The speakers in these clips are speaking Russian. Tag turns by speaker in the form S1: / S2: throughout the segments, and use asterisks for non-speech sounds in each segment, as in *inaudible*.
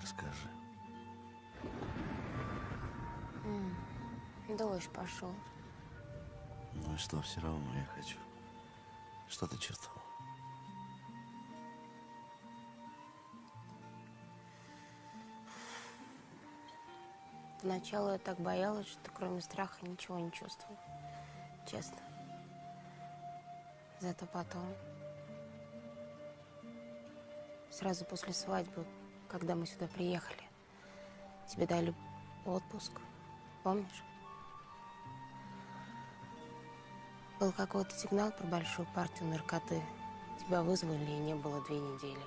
S1: расскажи.
S2: Дождь пошел.
S1: Ну и что, все равно я хочу. Что ты чувствовал?
S2: Поначалу я так боялась, что кроме страха ничего не чувствовала. Честно. Зато потом, сразу после свадьбы, когда мы сюда приехали, тебе дали отпуск. Помнишь? Был какой-то сигнал про большую партию наркоты. Тебя вызвали, и не было две недели.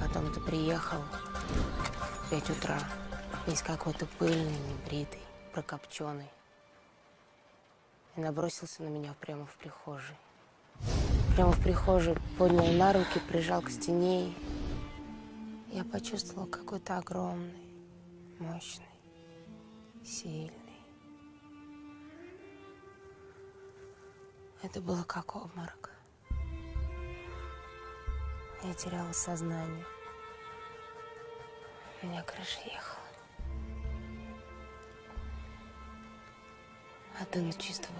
S2: Потом ты приехал в пять утра. Весь какой-то пыльный, небритый, прокопченый. И набросился на меня прямо в прихожей. Прямо в прихожей поднял на руки, прижал к стене. Я почувствовала какой-то огромный, мощный, сильный. Это было как обморок. Я теряла сознание. У меня крыша ехала. А ты на чисто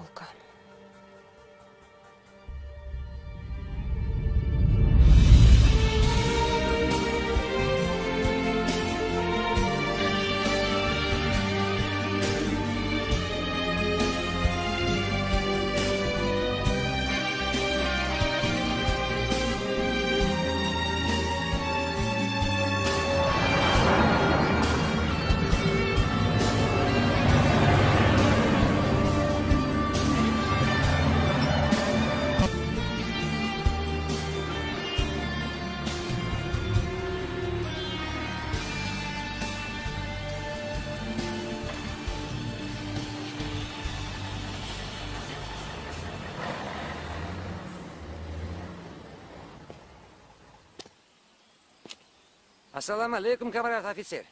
S3: Ассалам алейкум, камрад офицер.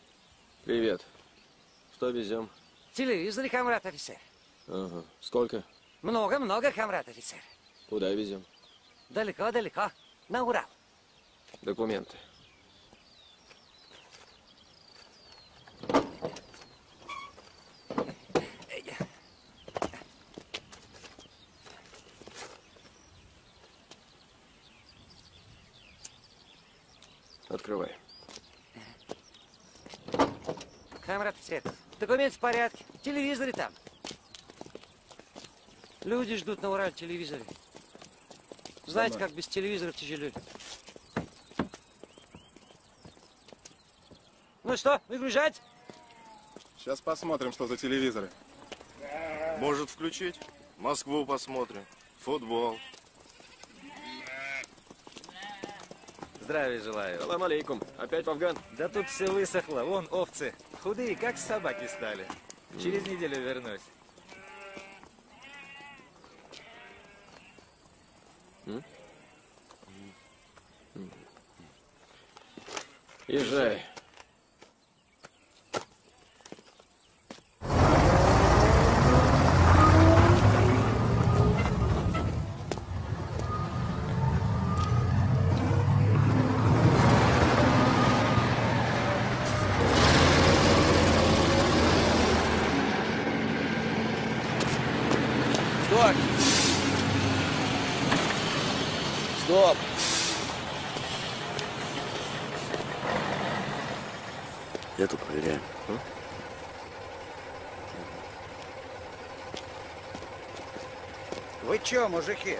S4: Привет. Что везем?
S3: Телевизор, камрад офицер.
S4: Ага. Сколько?
S3: Много-много, камрад офицер.
S4: Куда везем?
S3: Далеко-далеко. На Урал.
S4: Документы. Открывай.
S3: Камрад офицер, документ в порядке. В телевизоре там. Люди ждут на Урале телевизоре. Знаете, как без телевизора тяжело. Ну что, выгружать?
S5: Сейчас посмотрим, что за телевизоры.
S1: Может включить? Москву посмотрим. Футбол.
S6: Здравия желаю.
S4: Салам алейкум. Опять в Афган?
S6: Да тут все высохло. Вон овцы. Худые, как собаки стали. Через неделю вернусь.
S4: Езжай.
S7: Стоп! Стоп!
S1: Я тут проверяю.
S7: Чё, мужики,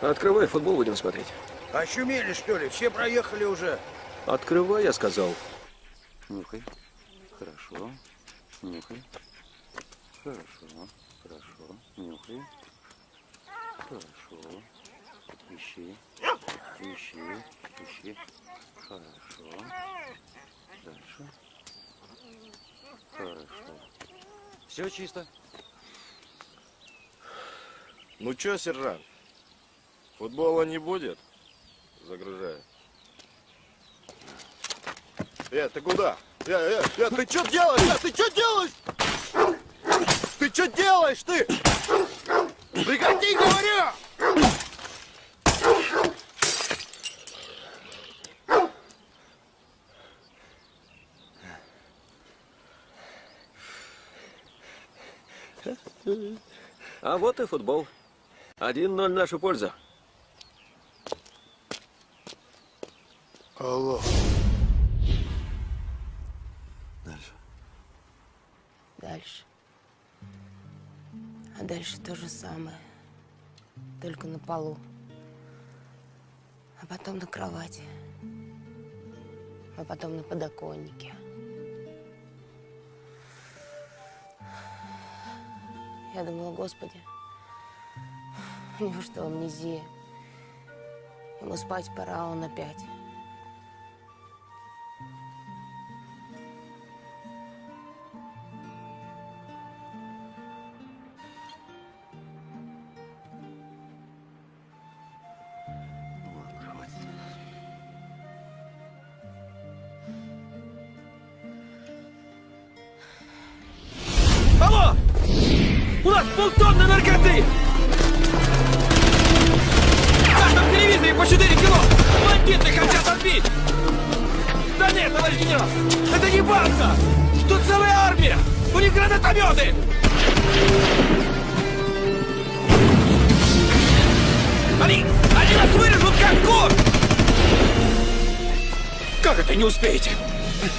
S4: Открывай, футбол будем смотреть.
S7: ощумели что ли? Все проехали уже.
S4: Открывай, я сказал.
S8: Нюхай. Хорошо. Нюхай. Хорошо. Хорошо. Нюхай. Хорошо. Ищи. Ищи. Ищи. Хорошо. Дальше. Хорошо.
S3: Все чисто.
S1: Ну чё, сержант, футбола не будет? Загружаю. Э, ты куда? Я, э, э, ты чё делаешь? Э, ты чё делаешь? Ты чё делаешь, ты? Прекрати, говорю!
S4: А вот и футбол. 1-0 нашу пользу.
S9: Алло.
S2: Дальше. А дальше то же самое. Только на полу. А потом на кровати. А потом на подоконнике. Я думала, господи, у него что, амнезия? Ему спать пора, он опять.
S4: Они... они нас вырежут как кур! Как это не успеете?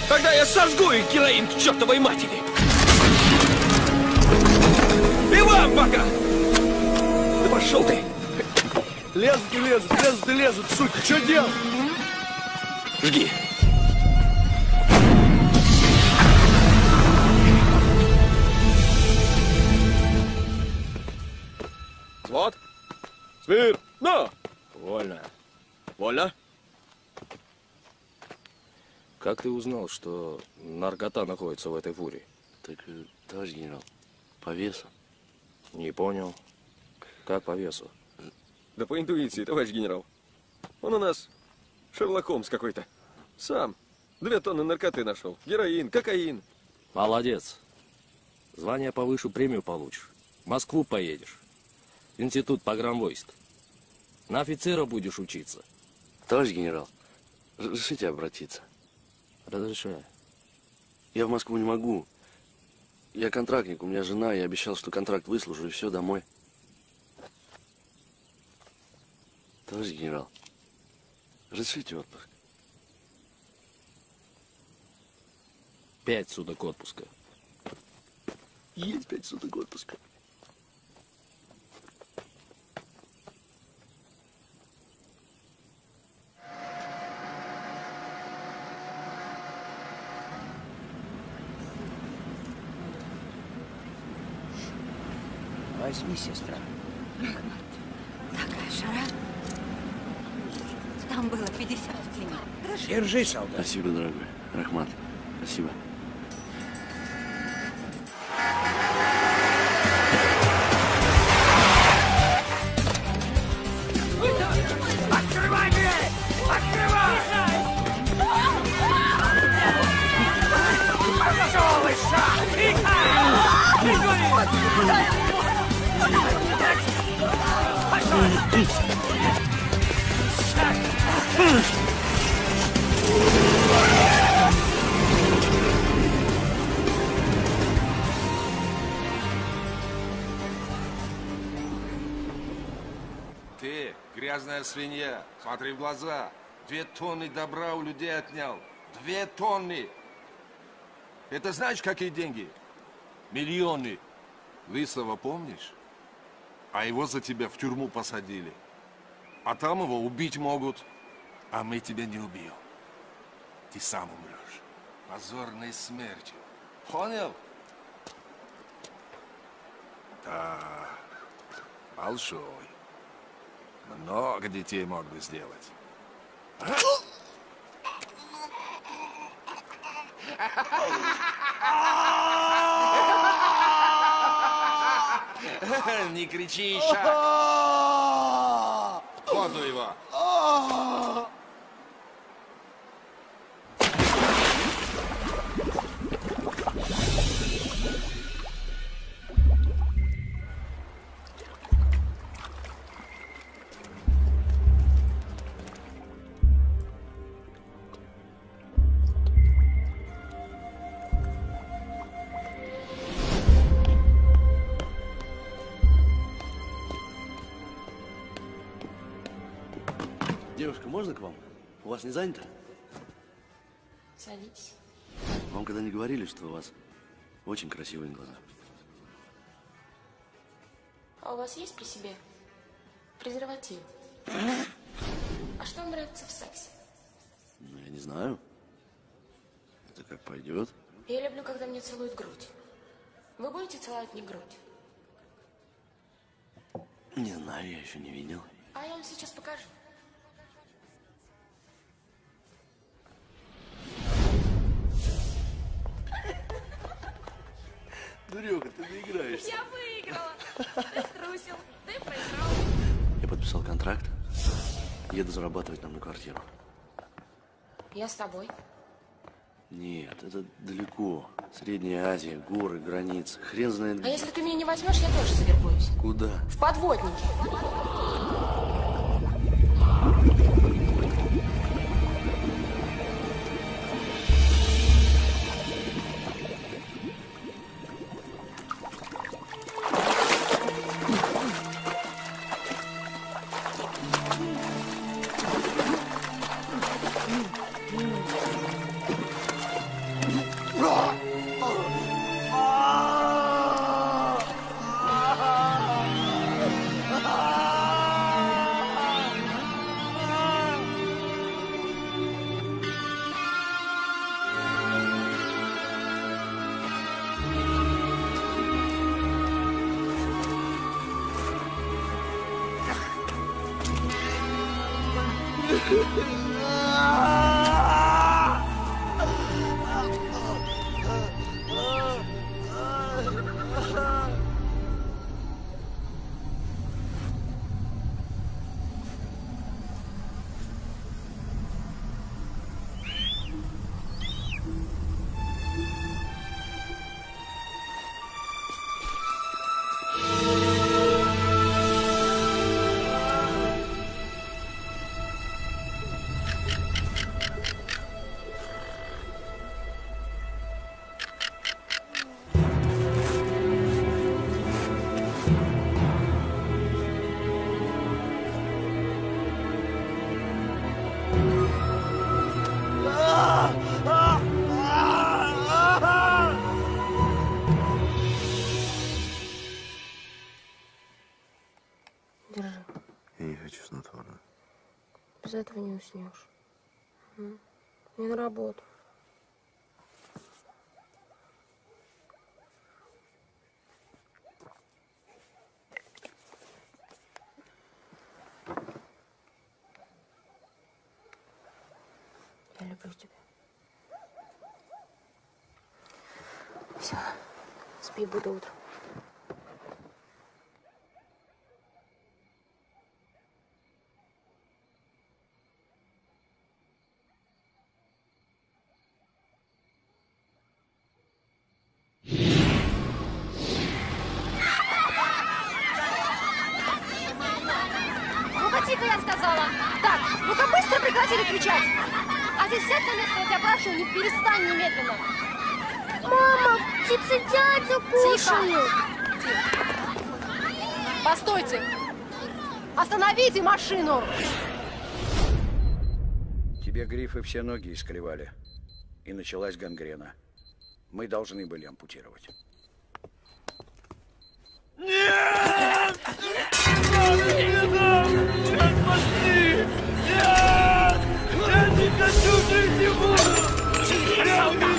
S4: Тогда я сожгу их героин к чертовой матери! И вам пока! Да пошел ты!
S9: Лезут и лезут, лезут и лезут, суки, что делать?
S4: Жги! Вот. Смир! Ну! Вольно. Вольно? Как ты узнал, что наркота находится в этой фуре?
S10: Так, э, товарищ генерал, по весу.
S4: Не понял. Как по весу? Да по интуиции, товарищ генерал. Он у нас Шерлок Холмс какой-то. Сам. Две тонны наркоты нашел. Героин, кокаин.
S11: Молодец. Звание повыше, премию получишь. В Москву поедешь. Институт погранвойск. На офицера будешь учиться.
S10: Товарищ генерал, разрешите обратиться?
S11: Разрешаю.
S10: Я в Москву не могу. Я контрактник, у меня жена, я обещал, что контракт выслужу, и все, домой. Товарищ генерал, разрешите отпуск?
S11: Пять суток отпуска.
S10: Есть пять суток отпуска.
S7: Возьми, сестра.
S12: Такая жара. Там было 50 в тени. Хорошо.
S7: Держи, солдат.
S10: Спасибо, дорогой. Рахмат, спасибо.
S1: Две тонны добра у людей отнял. Две тонны! Это знаешь, какие деньги? Миллионы. Лысого помнишь? А его за тебя в тюрьму посадили. А там его убить могут. А мы тебя не убьем. Ты сам умрешь. Позорной смертью. Понял? Да. Большой. Много детей мог бы сделать. Не кричи, еще. Воду его.
S10: Можно к вам? У вас не занято?
S13: Садитесь.
S10: Вам когда не говорили, что у вас очень красивые глаза?
S13: А у вас есть при себе презерватив? А что вам нравится в сексе?
S10: Ну, я не знаю. Это как пойдет.
S13: Я люблю, когда мне целуют грудь. Вы будете целовать мне грудь?
S10: Не знаю, я еще не видел.
S13: А я вам сейчас покажу.
S10: Дуреха, ты доиграешься.
S14: Я выиграла. Ты струсил, ты проиграл.
S10: Я подписал контракт. Еду зарабатывать нам на квартиру.
S13: Я с тобой.
S10: Нет, это далеко. Средняя Азия, горы, границы. Хрен знает
S13: А
S10: где.
S13: если ты меня не возьмешь, я тоже завербуюсь.
S10: Куда?
S13: В подводнике. Без этого не уснешь. Мне на работу. Я люблю тебя. Все. Спи, буду утром.
S14: Ну-ка, тихо, я сказала. Так, ну-ка быстро прекратили кричать. А здесь сядь на место, я тебя прошу, не перестань немедленно.
S15: Мама, птицы дядю кушают.
S14: Постойте. Остановите машину.
S7: Тебе грифы все ноги искривали. И началась гангрена. Мы должны были ампутировать.
S14: Так,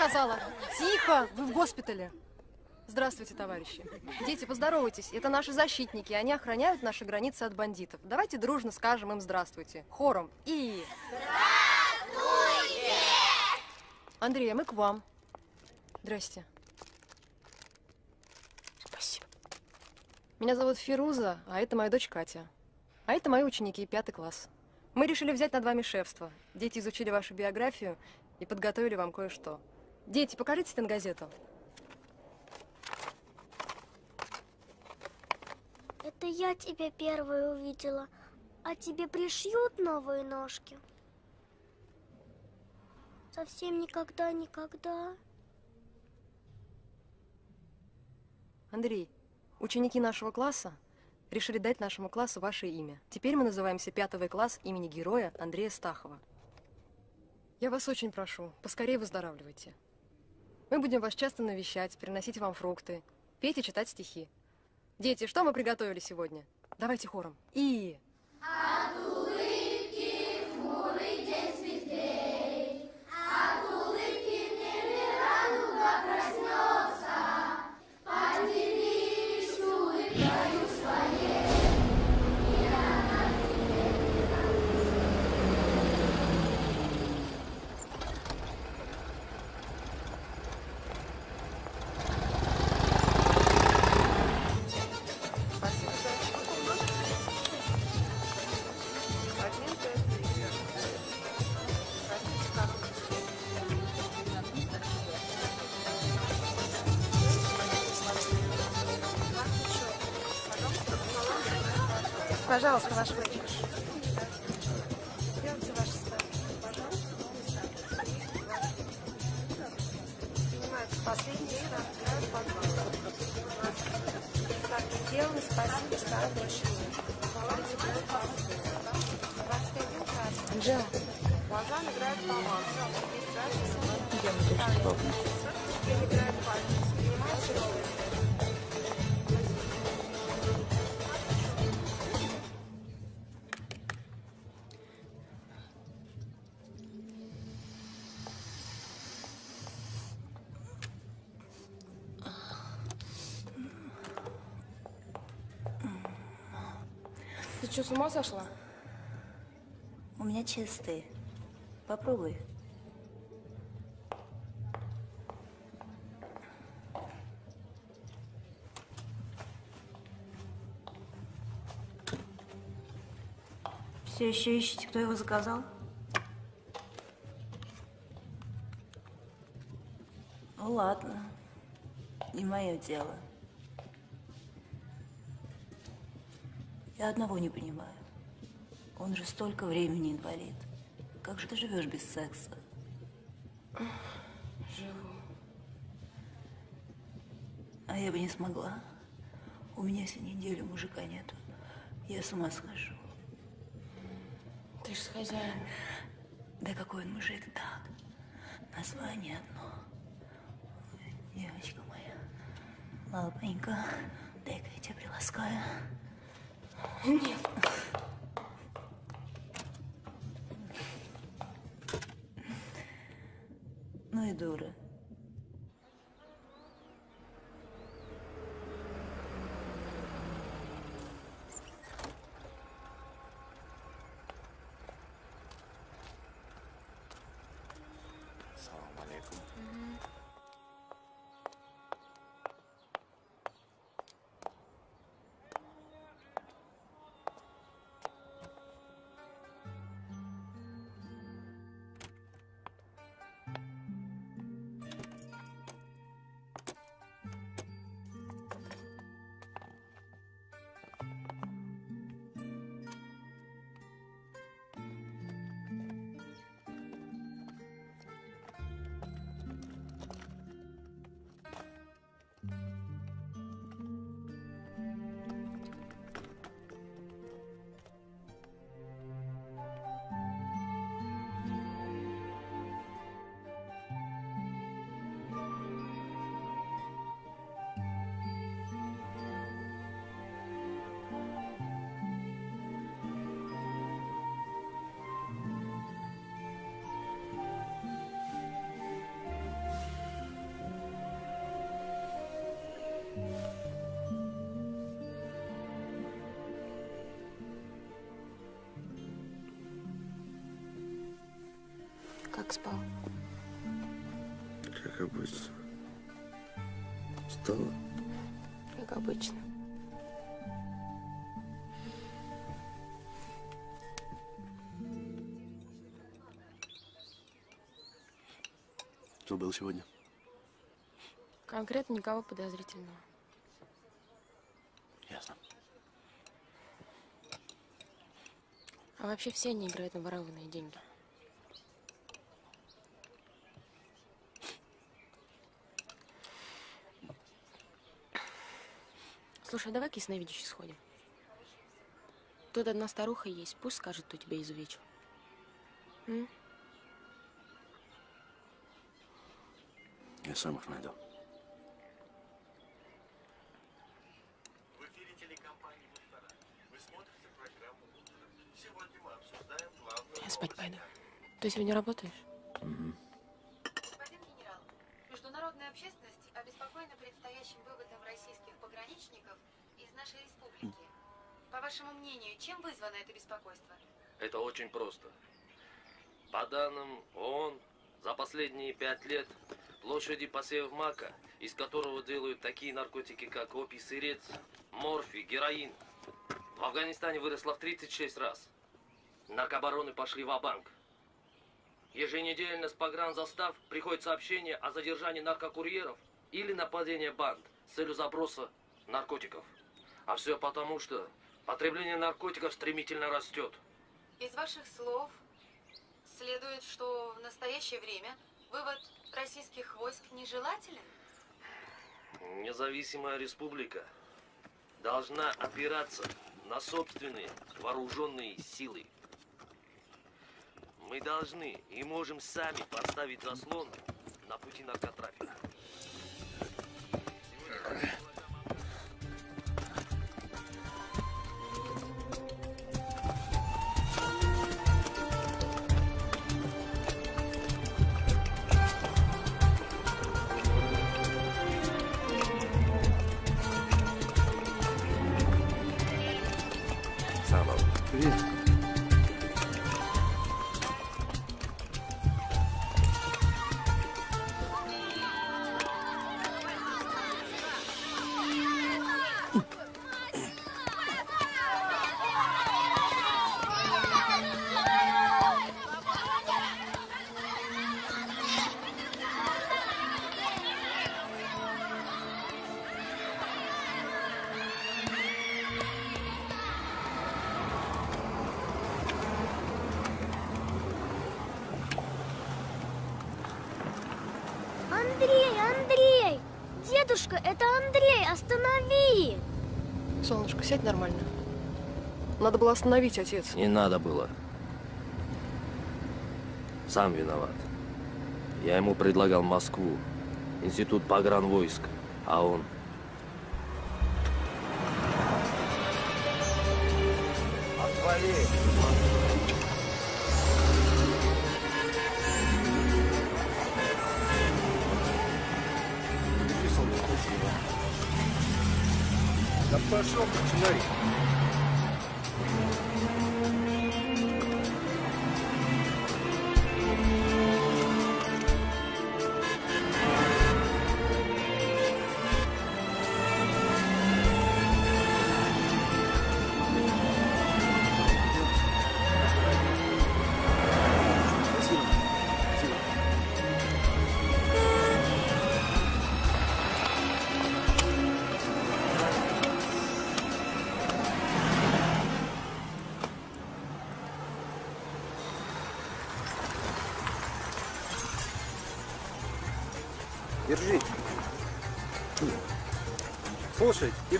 S14: сказала. Тихо, вы в госпитале. Здравствуйте, товарищи. Дети, поздоровайтесь. Это наши защитники. Они охраняют наши границы от бандитов. Давайте дружно скажем им здравствуйте. Хором. И... Здравствуйте! Андрей, а мы к вам. Здрасте. Спасибо. Меня зовут Фируза, а это моя дочь Катя. А это мои ученики, пятый класс. Мы решили взять над вами шефство. Дети изучили вашу биографию и подготовили вам кое-что. Дети, покажите стенгазету.
S15: Это я тебя первой увидела. А тебе пришьют новые ножки? Совсем никогда-никогда.
S14: Андрей, ученики нашего класса решили дать нашему классу ваше имя. Теперь мы называемся пятый класс имени героя Андрея Стахова. Я вас очень прошу, поскорее выздоравливайте. Мы будем вас часто навещать, приносить вам фрукты, петь и читать стихи. Дети, что мы приготовили сегодня? Давайте хором. И...
S15: От улыбки
S13: Пожалуйста, ваш выигрыш.
S6: Ума сошла?
S16: У меня чистые. Попробуй. Все еще ищете, кто его заказал? Ну ладно, не мое дело. Я одного не понимаю. Он же столько времени инвалид. Как же ты живешь без секса?
S6: Живу.
S16: А я бы не смогла. У меня если неделю мужика нету. Я с ума схожу.
S6: Ты ж с хозяином.
S16: Да какой он мужик, так. Название одно. Девочка моя. Лапонька, дай-ка я тебя приласкаю.
S6: Нет.
S13: как спал?
S17: Как обычно. Устала?
S13: Как обычно.
S10: Кто был сегодня?
S13: Конкретно никого подозрительного.
S10: Ясно.
S13: А вообще все они играют на ворованные деньги. Слушай, а давай к ясновидящей сходим. Тут одна старуха есть, пусть скажет, кто тебя изувечил. М?
S10: Я сам их найду.
S18: В эфире телекомпании «Муштара». Вы смотрите программу «Утро». Сегодня мы обсуждаем главную
S13: Я спать пойду. Ты сегодня работаешь?
S19: Господин генерал, международная общественность обеспокоена предстоящим выводом российских пограничников из нашей республики. По вашему мнению, чем вызвано это беспокойство?
S20: Это очень просто. По данным ООН, за последние пять лет площади посевов мака, из которого делают такие наркотики, как опий сырец, морфий, героин, в Афганистане выросла в 36 раз. Наркобароны пошли в банк Еженедельно с погранзастав приходит сообщение о задержании наркокурьеров или нападении банд с целью заброса наркотиков. А все потому, что потребление наркотиков стремительно растет.
S19: Из ваших слов следует, что в настоящее время вывод российских войск нежелателен?
S20: Независимая республика должна опираться на собственные вооруженные силы. Мы должны и можем сами поставить заслон на пути наркотрафика.
S15: Дедушка, это Андрей, останови!
S14: Солнышко, сядь нормально. Надо было остановить, отец.
S20: Не надо было. Сам виноват. Я ему предлагал Москву, институт погранвойск, а он...
S7: Отвали!
S21: Да пошел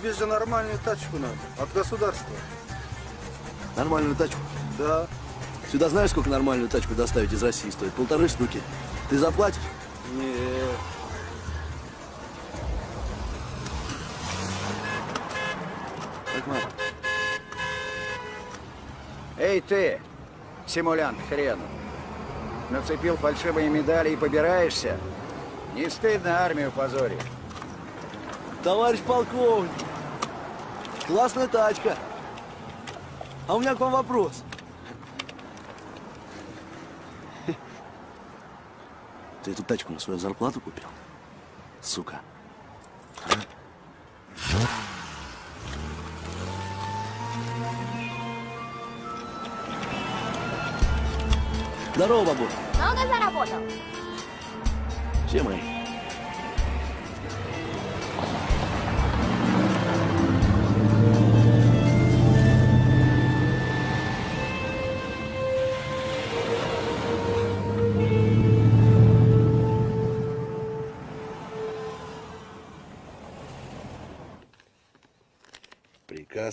S9: тебе же нормальную тачку надо. От государства.
S10: Нормальную тачку?
S9: Да.
S10: Сюда знаешь, сколько нормальную тачку доставить из России стоит? Полторы штуки. Ты заплатишь?
S9: Нет.
S7: Эй ты, симулянт хренов. Нацепил фальшивые медали и побираешься? Не стыдно армию позорить?
S10: Товарищ полковник, классная тачка. А у меня к вам вопрос. Ты эту тачку на свою зарплату купил? Сука. Здорово, бабуля.
S15: Много заработал?
S10: Все мои.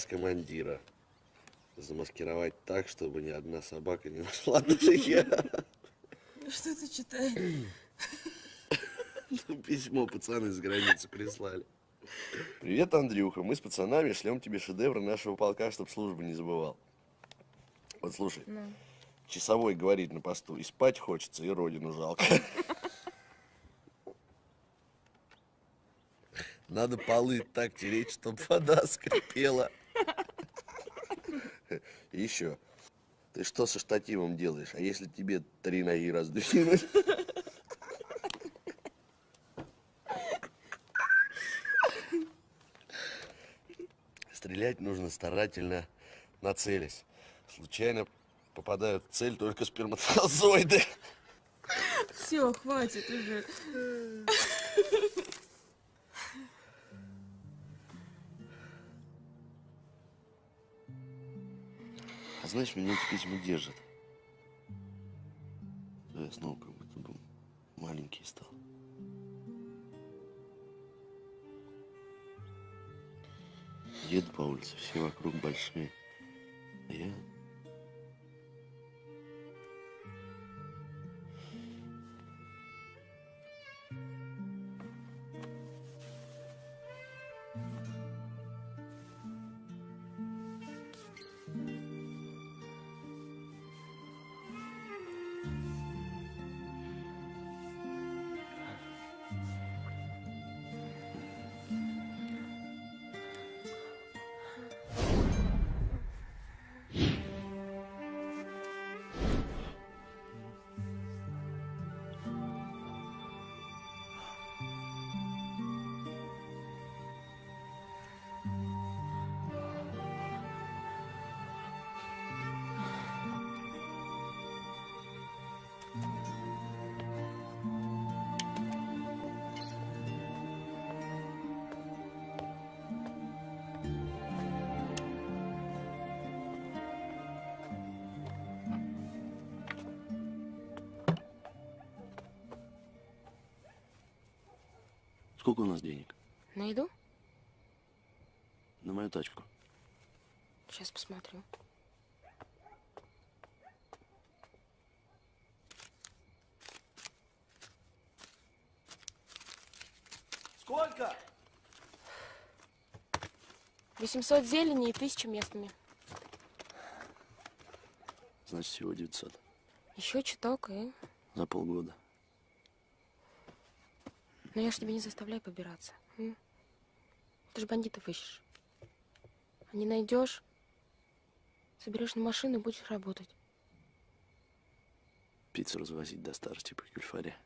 S17: Командира. Замаскировать так, чтобы ни одна собака не нашла досье.
S13: Что ты читаешь?
S17: Письмо пацаны с границы прислали. Привет, Андрюха. Мы с пацанами шлем тебе шедевры нашего полка, чтоб службы не забывал. Вот слушай,
S13: Ну.
S17: часовой говорит на посту, и спать хочется, и родину жалко. Надо полы так тереть, чтоб вода скрипела. *laughs* И еще. Ты что со штативом делаешь? А если тебе три ноги раздвинуть? *laughs* Стрелять нужно старательно, нацелясь. Случайно попадают в цель только сперматозоиды.
S13: Все, хватит уже. *laughs*
S17: Знаешь, меня эти письма держат. Да я снова как будто бы маленький стал. Еду по улице, все вокруг большие. А я... денег?
S13: Найду?
S17: На мою тачку.
S13: Сейчас посмотрю.
S9: Сколько?
S13: 800 зелени и 1000 местными.
S17: Значит, всего 900.
S13: Еще чуток и...
S17: За полгода.
S13: Но я ж тебя не заставляю побираться. м? Ты же бандитов ищешь. А не найдешь, соберешь на машину и будешь работать.
S17: Пиццу развозить до старости по кюльфаре.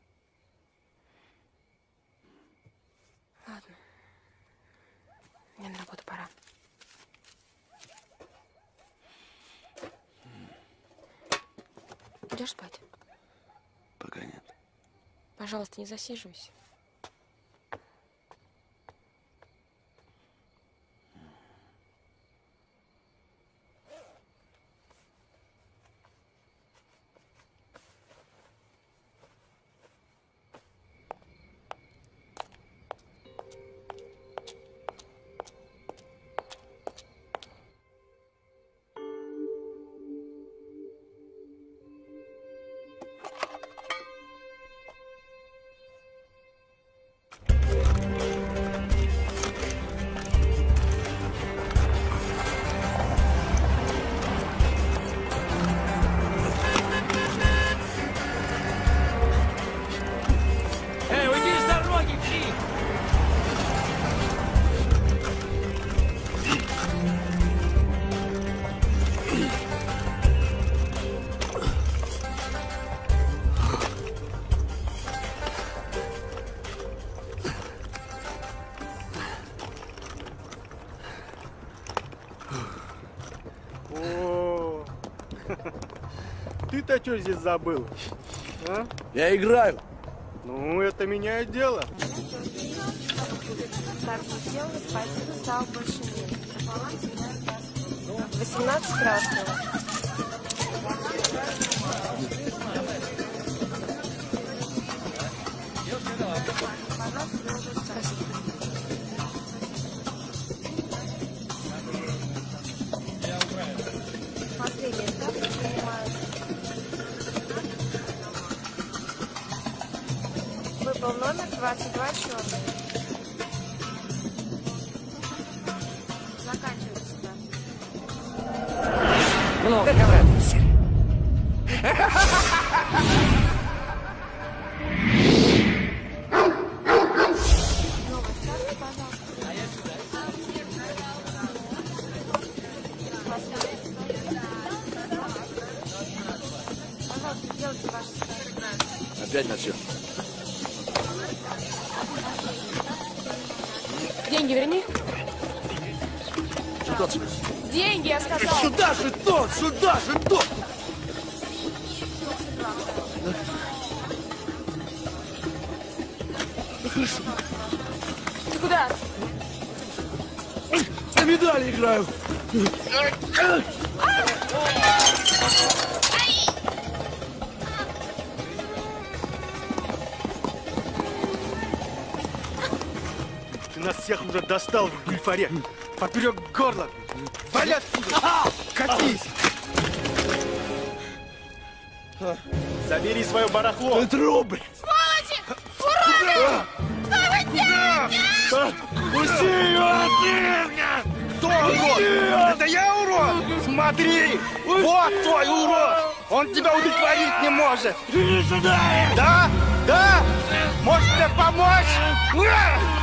S13: Ладно. Мне на работу пора. Идешь спать?
S17: Пока нет.
S13: Пожалуйста, не засиживайся.
S9: Ты-то что здесь забыл? А?
S17: Я играю.
S21: Ну, это меняет дело.
S2: Спасибо, больше нет. 18 красного. 22 черный.
S21: Гульфаре. Поперек горла. Вали отсюда! Катись! Забери свое барахло. Это рубль.
S22: Сволочи! Уроды! Что вы делаете?
S21: Пусти его! Кто урод? Это я урод? Смотри! Вот твой урод! Он тебя удовлетворить не может! Иди сюда! Да? Да? Может тебе помочь?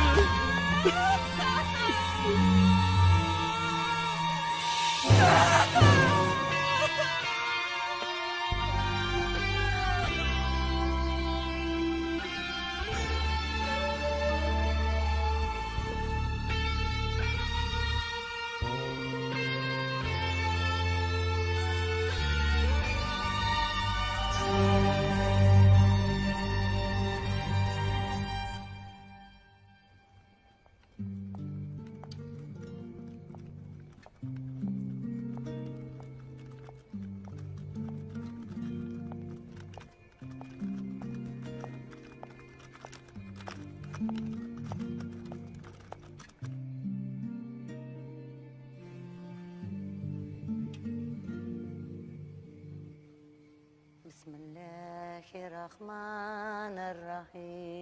S23: بسم الله الرحمن الرحيم.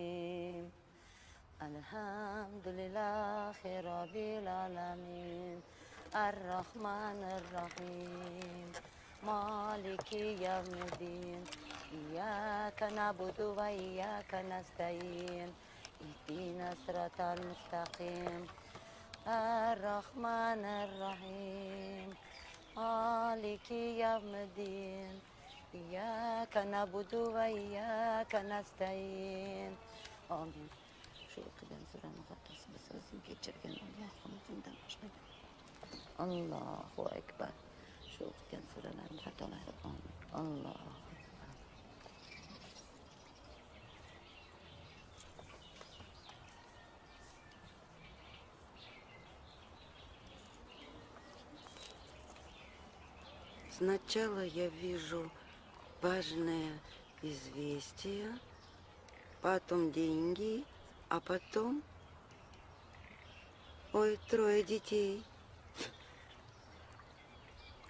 S23: الحمد لله رب العالمين. الرحمن الرحيم. مالك يوم الدين. إياك نعبد وإياك نستعين. اهدنا الصراط المستقيم. الرحمن الرحيم. مالك يوم الدين. إياك نعبد وإياك نستعين. آمين. Şu okuyan sıra mukaddesi bir sözün geçirgen Allah'ımızın da başına Allahu Ekber. Şu okuyan sıralar hatalar amin. Allahu
S24: Сначала я вижу важное известие, потом деньги, а потом... Ой, трое детей.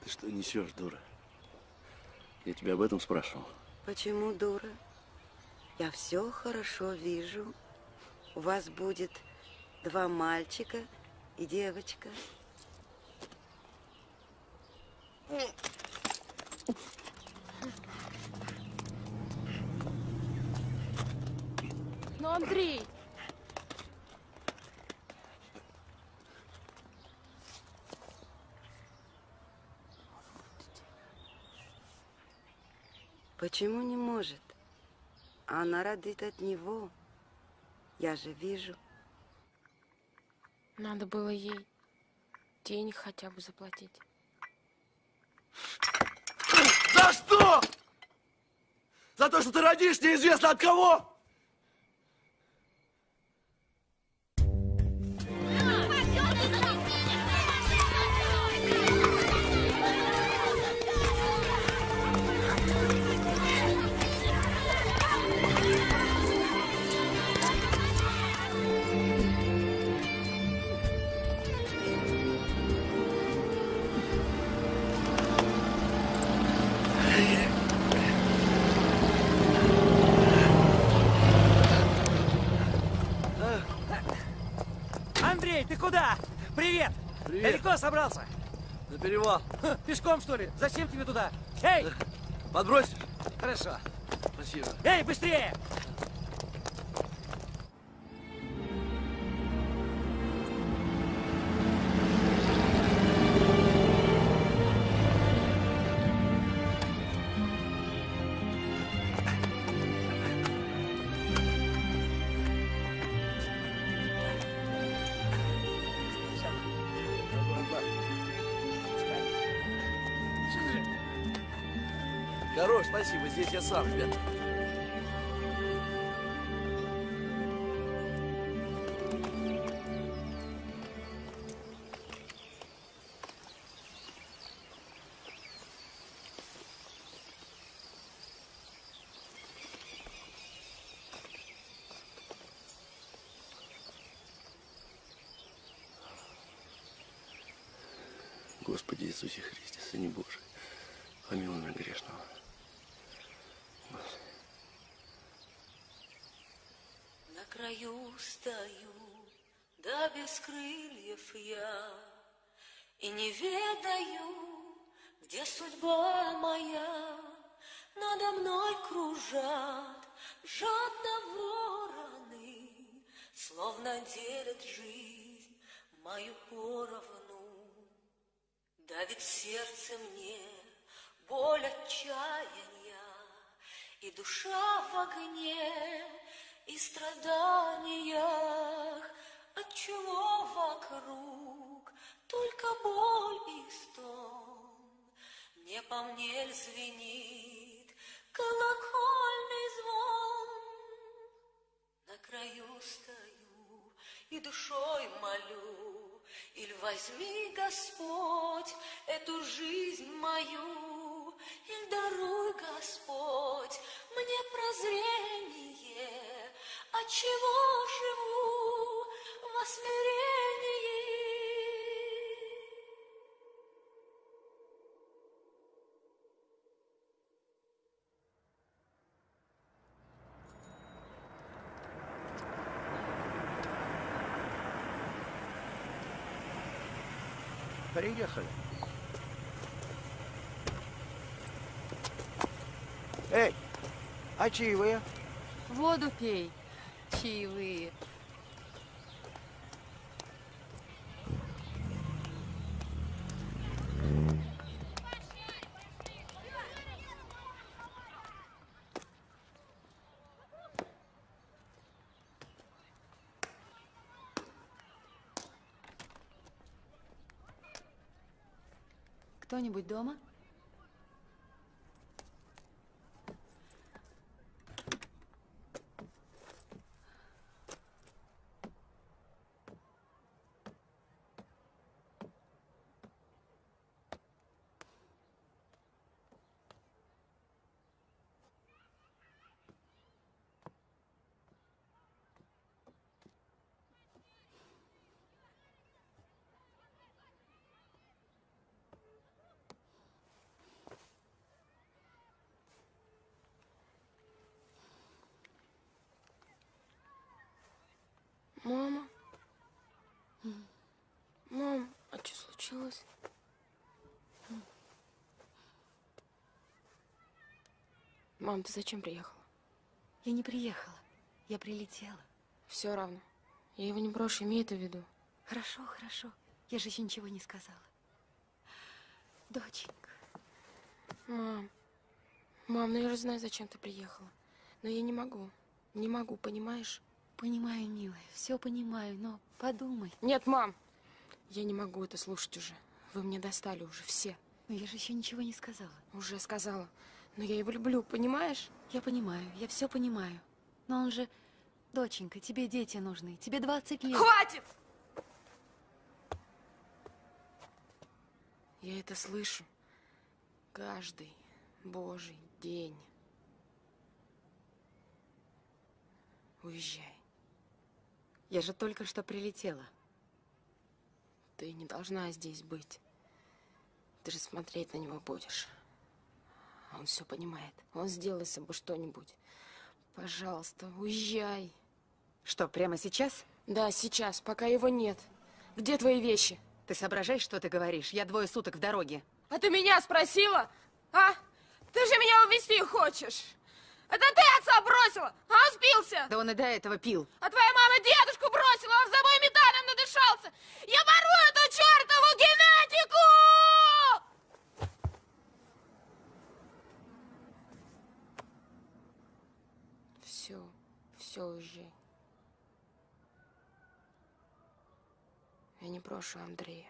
S10: Ты что несешь, дура? Я тебя об этом спрашивал.
S24: Почему дура? Я все хорошо вижу. У вас будет два мальчика и девочка.
S13: Ну, Андрей,
S24: Почему не может? Она родит от него. Я же вижу.
S13: надо было ей денег хотя бы заплатить.
S21: За что? За то, что ты родишь неизвестно от кого?
S3: Ты куда? Привет!
S10: Привет.
S3: Далеко собрался?
S10: На перевал.
S3: Ха, Пешком, что ли? Зачем тебе туда? Эй!
S10: Подбрось.
S3: Хорошо.
S10: Спасибо.
S3: Эй, быстрее!
S10: Хорош, спасибо. Здесь я сам, ребят.
S25: Краю стою, да без крыльев я, И не ведаю, где судьба моя. Надо мной кружат жадно вороны, Словно делят жизнь мою поровну. Давит сердце мне боль отчаяния, И душа в огне, и страданиях, Отчего вокруг только боль и стон. Не по мне звенит колокольный звон? На краю стою и душой молю, Иль возьми, Господь, эту жизнь мою, Иль даруй, Господь, мне прозрение, Отчего живу во смирении.
S7: Приехали. Эй, а чаевые?
S26: Воду пей. Чаевые. Кто-нибудь дома?
S13: Мама? Мам, а что случилось? Мам, ты зачем приехала?
S26: Я не приехала. Я прилетела.
S13: Все равно. Я его не брошу, имей это в виду.
S26: Хорошо, хорошо. Я же еще ничего не сказала. Доченька.
S13: Мам. Мам, ну я же знаю, зачем ты приехала. Но я не могу. Не могу, понимаешь?
S26: Понимаю, милая, все понимаю, но подумай.
S13: Нет, мам. Я не могу это слушать уже. Вы мне достали уже все.
S26: Но я же еще ничего не сказала.
S13: Уже сказала. Но я его люблю, понимаешь?
S26: Я понимаю, я все понимаю. Но он же... Доченька, тебе дети нужны. Тебе 20 лет.
S13: Хватит! Я это слышу каждый божий день. Уезжай.
S26: Я же только что прилетела.
S13: Ты не должна здесь быть. Ты же смотреть на него будешь. Он все понимает. Он сделает с собой что-нибудь. Пожалуйста, уезжай.
S26: Что, прямо сейчас?
S13: Да, сейчас, пока его нет. Где твои вещи?
S12: Ты соображаешь, что ты говоришь? Я двое суток в дороге.
S13: А ты меня спросила? А? Ты же меня увезти хочешь? Это ты отца бросила, а он спился?
S12: Да он и до этого пил.
S13: А твоя мама дедушку бросила, он за мой металлом надышался. Я порву эту чертову генетику! Все, все, уезжай. Я не брошу Андрея.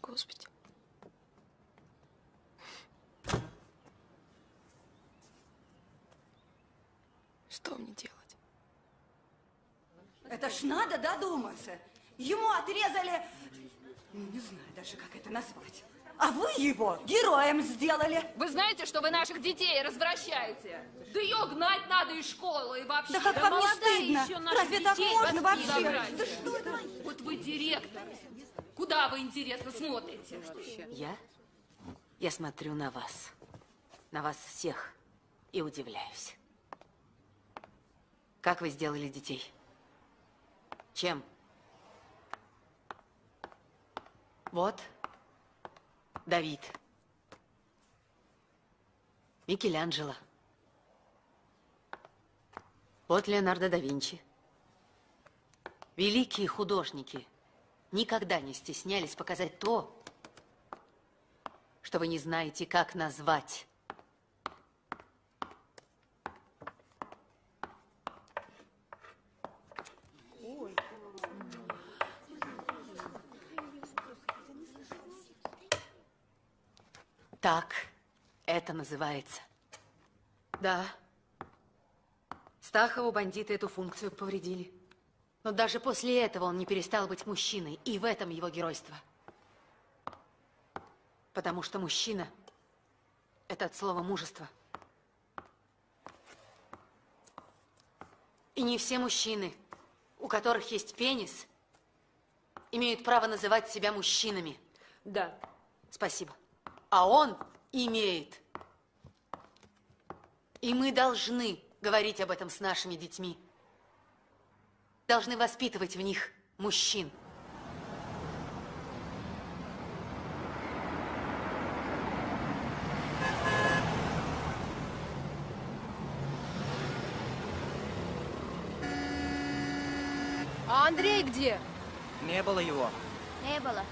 S13: Господи. Что мне делать?
S27: Это ж надо додуматься. Ему отрезали... Ну, не знаю даже, как это назвать. А вы его героем сделали.
S28: Вы знаете, что вы наших детей развращаете? Да ее гнать надо из школы и вообще.
S27: Да как вам не стыдно?
S28: еще
S27: Разве так можно вообще?
S28: воспитывать.
S27: Да что это?
S28: Вот вы директор. Куда вы, интересно, смотрите?
S12: Я? Я смотрю на вас. На вас всех. И удивляюсь. Как вы сделали детей? Чем? Вот. Давид. Микеланджело. Вот Леонардо да Винчи. Великие художники никогда не стеснялись показать то, что вы не знаете, как назвать. Так это называется. Да. Стахову бандиты эту функцию повредили. Но даже после этого он не перестал быть мужчиной, и в этом его геройство. Потому что мужчина – это от слова мужество. И не все мужчины, у которых есть пенис, имеют право называть себя мужчинами. Да. Спасибо. А он имеет. И мы должны говорить об этом с нашими детьми. Должны воспитывать в них мужчин.
S14: А Андрей где?
S3: Не было его.
S15: Не было.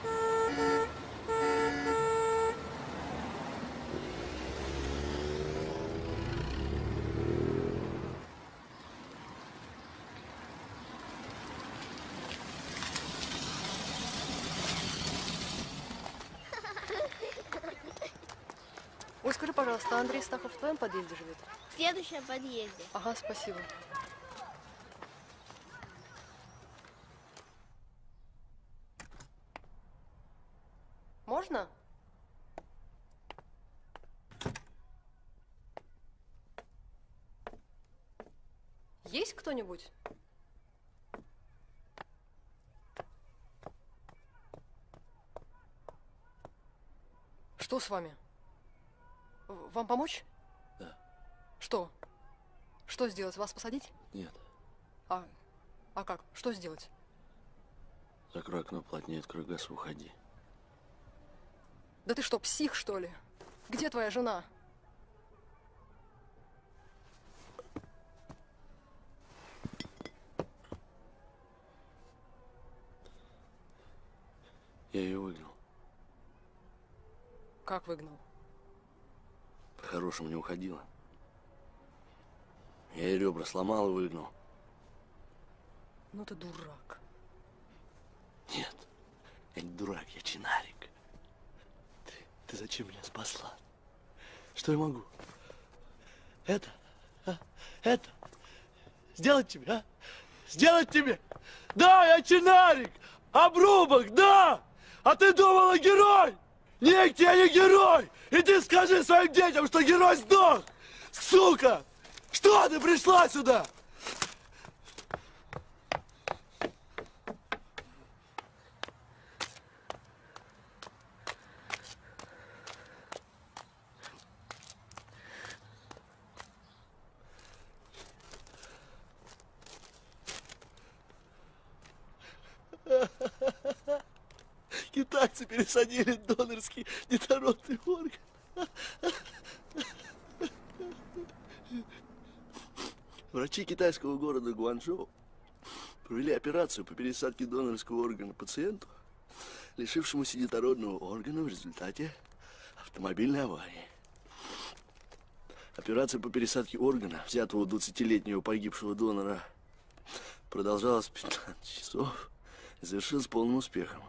S14: Ой, скажи, пожалуйста, а Андрей Стахов в твоем подъезде живет?
S15: В следующем подъезде.
S14: Ага, спасибо. Можно? Есть кто-нибудь? Что с вами? Вам помочь?
S10: Да.
S14: Что? Что сделать? Вас посадить?
S10: Нет.
S14: А, а как? Что сделать?
S10: Закрой окно плотнее, открой газ и уходи.
S14: Да ты что, псих, что ли? Где твоя жена?
S10: Я ее выгнал.
S14: Как выгнал?
S10: По-хорошему не уходила. Я ей ребра сломал и выгнал.
S14: Ну ты дурак.
S10: Нет, я не дурак, я чинарик. Ты, ты зачем меня спасла? Что я могу? Это? а? Это? Сделать тебе, а? Сделать тебе? Да, я чинарик! Обрубок, да! А ты думала герой? Нет, я не герой! Иди скажи своим детям, что герой сдох! Сука! Что ты пришла сюда? Китайцы пересадили донорский детородный орган. Врачи китайского города Гуанчжоу провели операцию по пересадке донорского органа пациенту, лишившемуся детородного органа в результате автомобильной аварии. Операция по пересадке органа, взятого у 20-летнего погибшего донора, продолжалась 15 часов и завершилась полным успехом.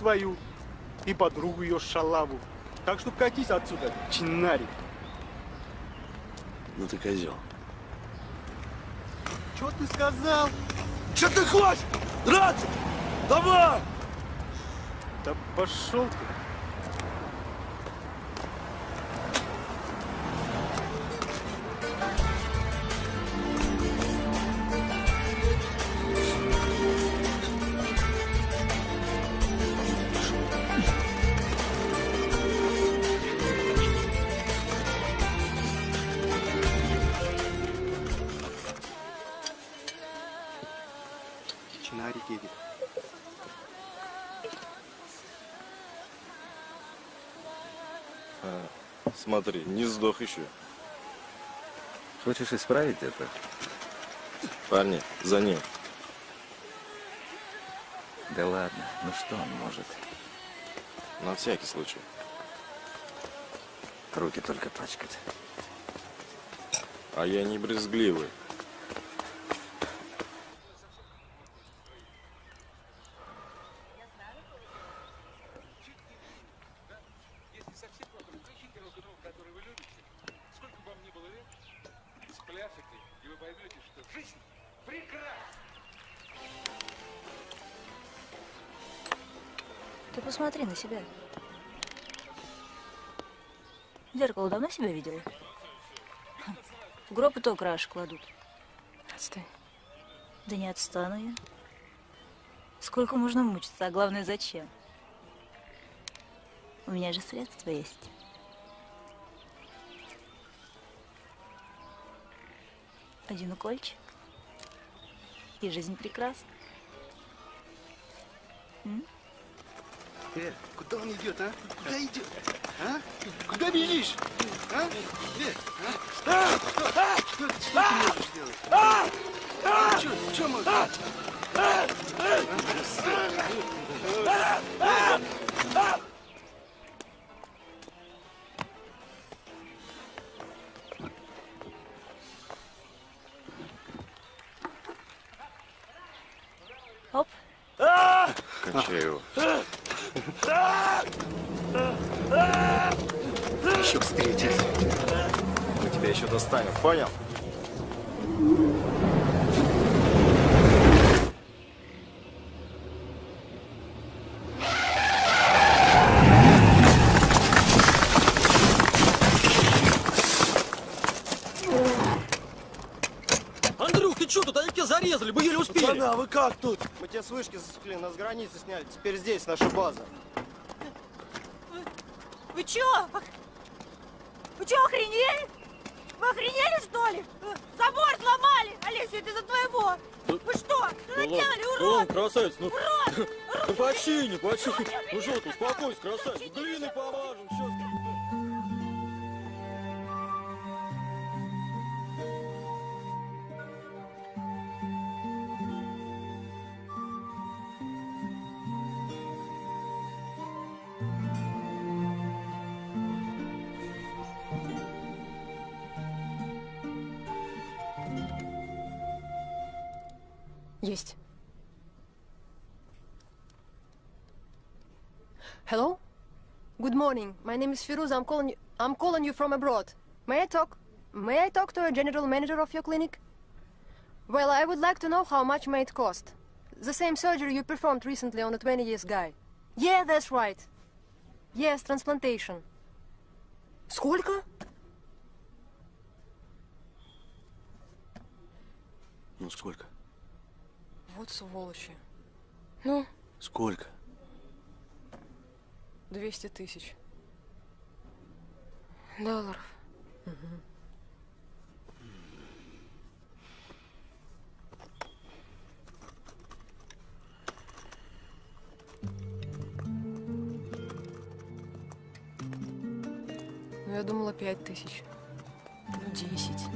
S21: Твою, и подругу ее шалаву. Так что катись отсюда, чинарик.
S10: Ну ты козел.
S21: Что ты сказал?
S10: Что ты хочешь? Драться? Давай!
S21: Да пошел ты.
S1: Сдох еще.
S29: Хочешь исправить это?
S1: Парни, за ним.
S29: Да ладно, ну что он может?
S1: На всякий случай.
S29: Руки только пачкать.
S1: А я не брезгливый.
S16: Посмотри на себя. Зеркало давно себя видела? В гроб и то краш кладут.
S14: Отстой.
S16: Да не отстану я. Сколько можно мучиться, а главное, зачем? У меня же средства есть. Один укольчик. И жизнь прекрасна. М?
S21: Э, куда он идет, а? Куда идет? А? Куда бежишь? А? Э, а? А? А? Что, что ты можешь сделать? А? А? Что, что можешь? А? А? А? А?
S16: Оп.
S1: Понял?
S4: Андрюх, ты что тут? Они тебя зарезали, мы еле успели.
S10: Пацаны, а вы как тут?
S4: Мы тебя с вышки засекли, нас с границы сняли. Теперь здесь наша база.
S30: Вы чё? Вы чё, охренели? Охренели, что ли? Забор сломали! Олеся, это за твоего! Вы что? Что наделали,
S4: Ну,
S30: урод?
S4: красавец, ну...
S30: Урод! Урод! Да почти, не почти. Ну что ты, успокойся, красавчик. Глиной помажем,
S14: morning. My name is Firuz. I'm calling you I'm calling you from abroad. May I talk May I talk to a general manager of your clinic? Well, I would like to know how much may it cost. The same surgery you performed recently on a 20 years guy. Yeah, that's right. Yes, transplantation. Сколько?
S10: Ну, сколько?
S14: Вот сволочи.
S13: Ну?
S10: Сколько?
S14: 200 тысяч.
S13: Долларов.
S14: Ну, я думала, пять тысяч. Ну, десять.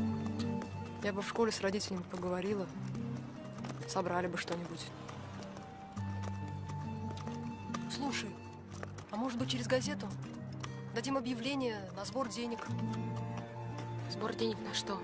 S14: Я бы в школе с родителями поговорила. Собрали бы что-нибудь. Слушай, а может быть через газету? Дадим объявление на сбор денег.
S13: Сбор денег на что?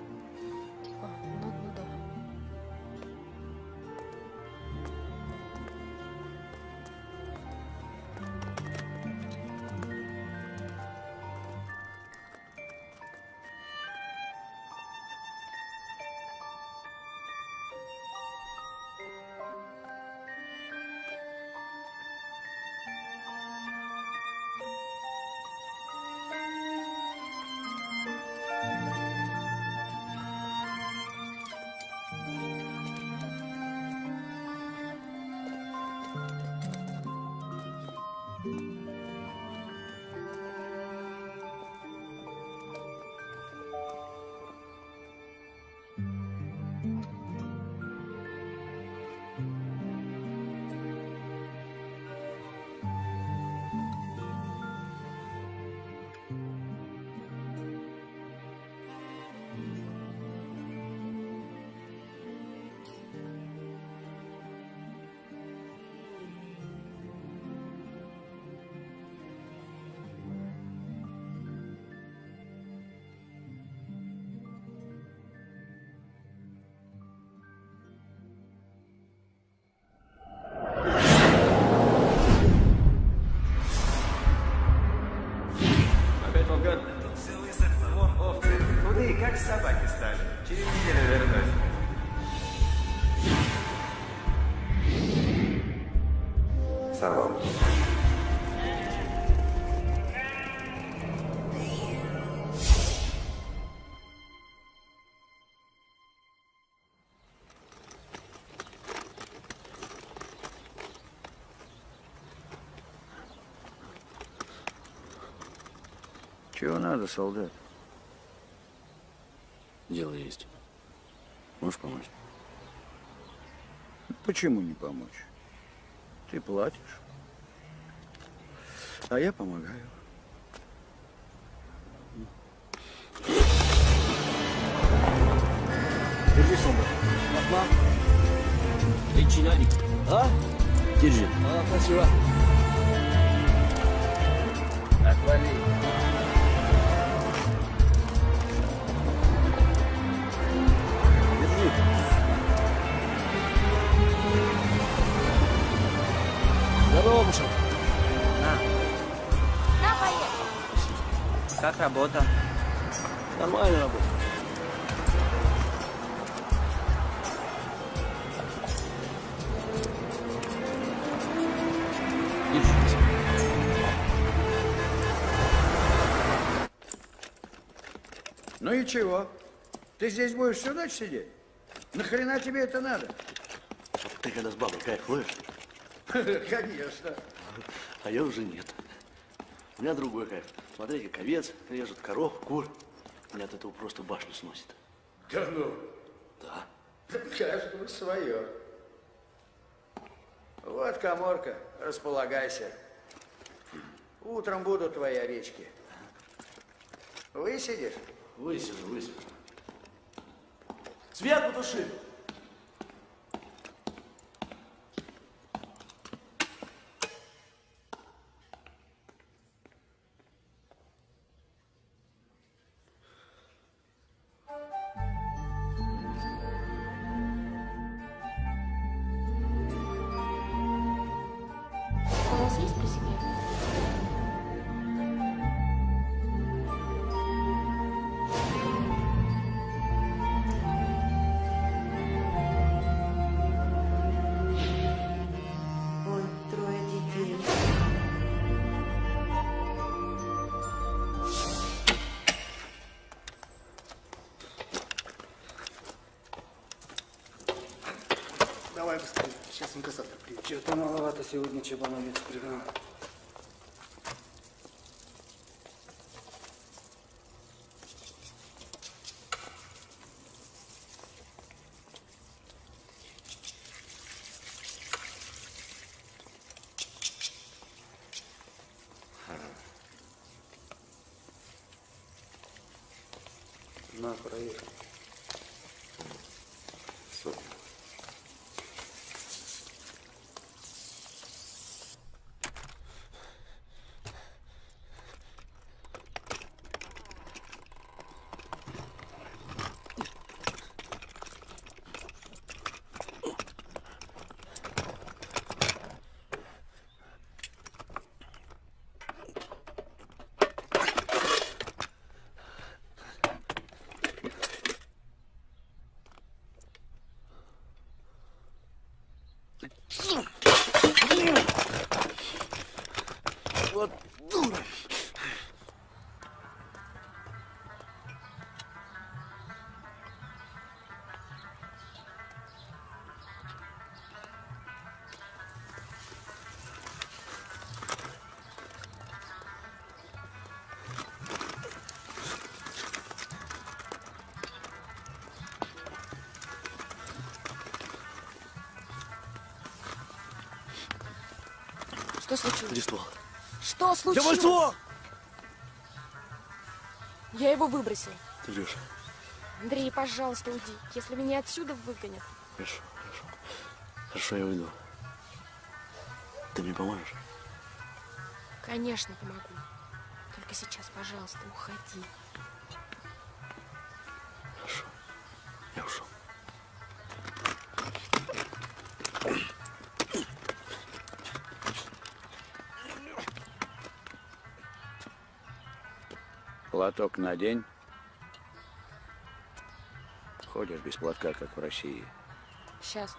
S7: Чего надо, солдат?
S10: Дело есть. Можешь помочь?
S7: Почему не помочь? Ты платишь, а я помогаю.
S10: Держи сумку. Одна. Эй, чиновник. А? Держи. А, спасибо.
S7: Отвали.
S11: Как работа?
S10: Нормально работа.
S7: Ну и чего? Ты здесь будешь всю ночь сидеть? Нахрена тебе это надо?
S10: Ты когда с бабой кайф ловишь, *laughs*
S7: Конечно.
S10: а я уже нет. У меня другой кайф. Смотри, как овец режут, коров, кур. Меня от этого просто башню сносит.
S7: Да ну.
S10: Да.
S7: Каждому свое. Вот коморка, располагайся. Утром будут твои овечки. Высидишь?
S10: Высижу, высижу. Свет потуши!
S31: Инкассатор приедет.
S1: Что-то маловато сегодня чебановец пригнал.
S10: Вот дура!
S13: Что случилось?
S10: Где ствол?
S13: Что случилось?
S10: Давай ствол!
S13: Я его выбросил.
S10: Ты врешь.
S13: Андрей, пожалуйста, уйди. Если меня отсюда выгонят.
S10: Хорошо, хорошо. Хорошо, я уйду. Ты мне поможешь?
S13: Конечно, помогу. Только сейчас, пожалуйста, уходи.
S7: Платок надень. Ходишь без платка, как в России.
S13: Сейчас.